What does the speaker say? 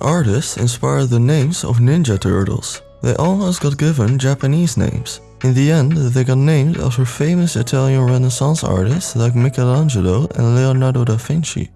Artists inspired the names of Ninja Turtles. They almost got given Japanese names. In the end, they got named after famous Italian Renaissance artists like Michelangelo and Leonardo da Vinci.